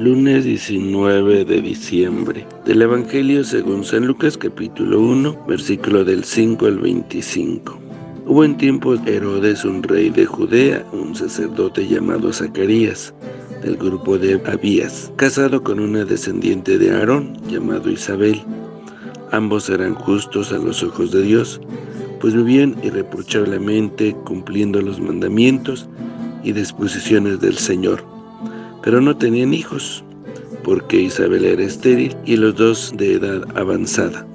Lunes 19 de diciembre del Evangelio según San Lucas capítulo 1, versículo del 5 al 25. Hubo en tiempo Herodes un rey de Judea, un sacerdote llamado Zacarías, del grupo de Abías, casado con una descendiente de Aarón, llamado Isabel. Ambos eran justos a los ojos de Dios, pues vivían irreprochablemente cumpliendo los mandamientos y disposiciones del Señor. Pero no tenían hijos, porque Isabel era estéril y los dos de edad avanzada.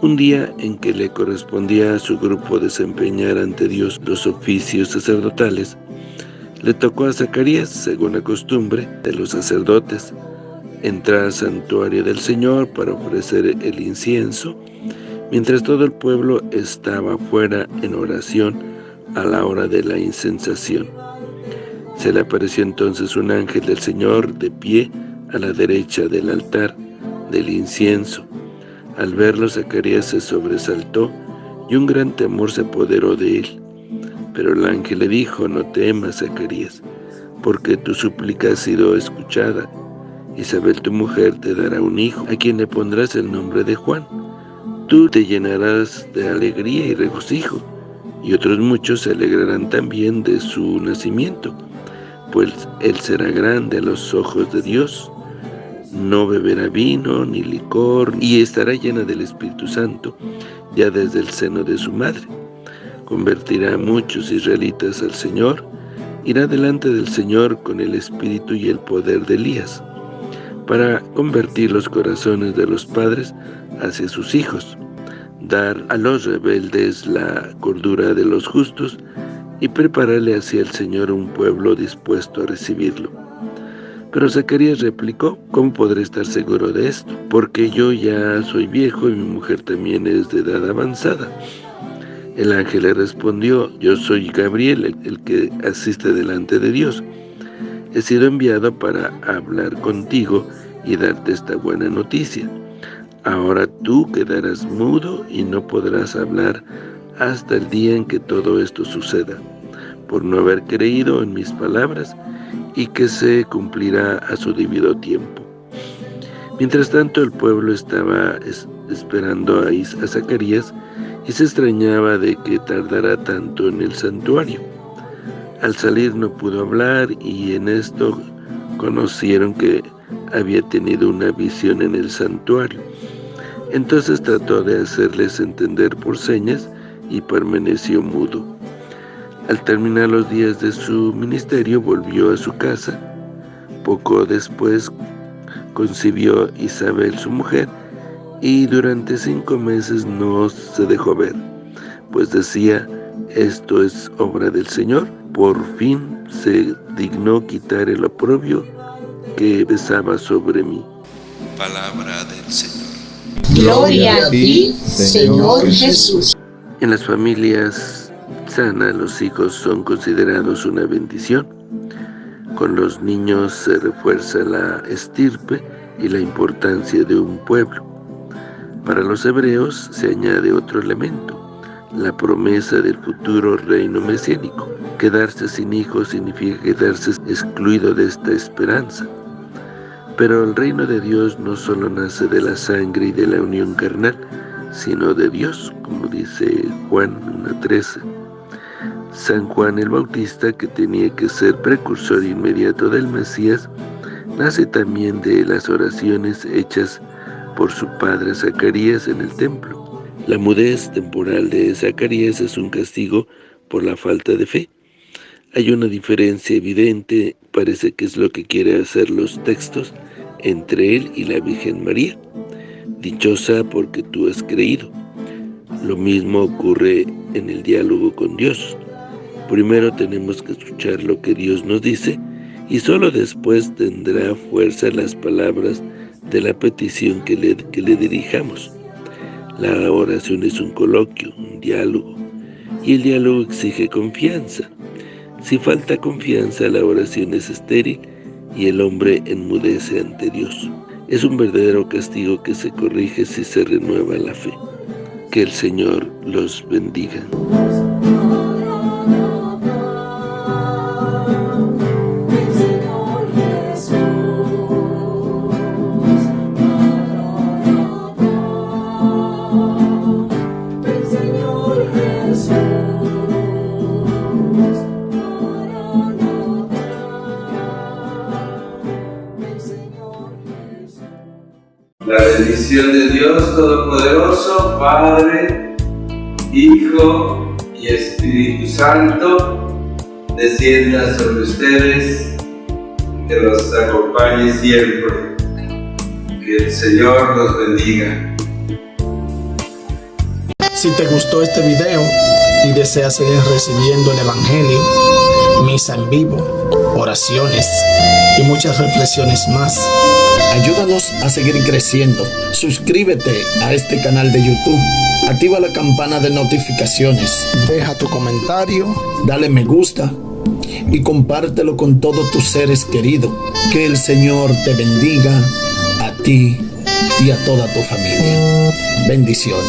Un día en que le correspondía a su grupo desempeñar ante Dios los oficios sacerdotales, le tocó a Zacarías, según la costumbre de los sacerdotes, entrar al santuario del Señor para ofrecer el incienso, mientras todo el pueblo estaba fuera en oración a la hora de la incensación. Se le apareció entonces un ángel del Señor de pie a la derecha del altar del incienso. Al verlo, Zacarías se sobresaltó y un gran temor se apoderó de él. Pero el ángel le dijo, no temas, Zacarías, porque tu súplica ha sido escuchada. Isabel, tu mujer, te dará un hijo, a quien le pondrás el nombre de Juan. Tú te llenarás de alegría y regocijo, y otros muchos se alegrarán también de su nacimiento pues él será grande a los ojos de Dios, no beberá vino ni licor, y estará llena del Espíritu Santo, ya desde el seno de su madre. Convertirá a muchos israelitas al Señor, irá delante del Señor con el espíritu y el poder de Elías, para convertir los corazones de los padres hacia sus hijos, dar a los rebeldes la cordura de los justos, y prepararle hacia el Señor un pueblo dispuesto a recibirlo. Pero Zacarías replicó, ¿cómo podré estar seguro de esto? Porque yo ya soy viejo y mi mujer también es de edad avanzada. El ángel le respondió, yo soy Gabriel, el, que asiste delante de Dios. He sido enviado para hablar contigo y darte esta buena noticia. Ahora tú quedarás mudo y no podrás hablar hasta el día en que todo esto suceda, por no haber creído en mis palabras y que se cumplirá a su debido tiempo. Mientras tanto el pueblo estaba esperando a, Zacarías y se extrañaba de que tardara tanto en el santuario. Al salir no pudo hablar y en esto conocieron que había tenido una visión en el santuario. Entonces trató de hacerles entender por señas y permaneció mudo. Al terminar los días de su ministerio volvió a su casa. Poco después concibió Isabel su mujer y durante cinco meses no se dejó ver, pues decía, esto es obra del Señor. Por fin se dignó quitar el oprobio que besaba sobre mí. Palabra del Señor. Gloria a ti, Señor Jesús. En las familias sanas, los hijos son considerados una bendición. Con los niños se refuerza la estirpe y la importancia de un pueblo. Para los hebreos se añade otro elemento, la promesa del futuro reino mesiánico. Quedarse sin hijos significa quedarse excluido de esta esperanza. Pero el reino de Dios no solo nace de la sangre y de la unión carnal, sino de Dios, como dice Juan 1.13. San Juan el Bautista, que tenía que ser precursor inmediato del Mesías, nace también de las oraciones hechas por su padre Zacarías en el templo. La mudez temporal de Zacarías es un castigo por la falta de fe. Hay una diferencia evidente, parece que es lo que quiere hacer los textos, entre él y la Virgen María dichosa porque tú has creído. Lo mismo ocurre en el diálogo con Dios. Primero tenemos que escuchar lo que Dios nos dice y solo después tendrá fuerza las palabras de la petición que le, que le dirijamos. La oración es un coloquio, un diálogo, y el diálogo exige confianza. Si falta confianza, la oración es estéril y el hombre enmudece ante Dios. Es un verdadero castigo que se corrige si se renueva la fe. Que el Señor los bendiga. La bendición de Dios Todopoderoso, Padre, Hijo y Espíritu Santo, descienda sobre ustedes, que los acompañe siempre. Que el Señor los bendiga. Si te gustó este video y deseas seguir recibiendo el Evangelio, misa en vivo, oraciones y muchas reflexiones más, ayúdanos a seguir creciendo. Suscríbete a este canal de YouTube. Activa la campana de notificaciones. Deja tu comentario, dale me gusta y compártelo con todos tus seres queridos. Que el Señor te bendiga a ti y a toda tu familia. Bendiciones.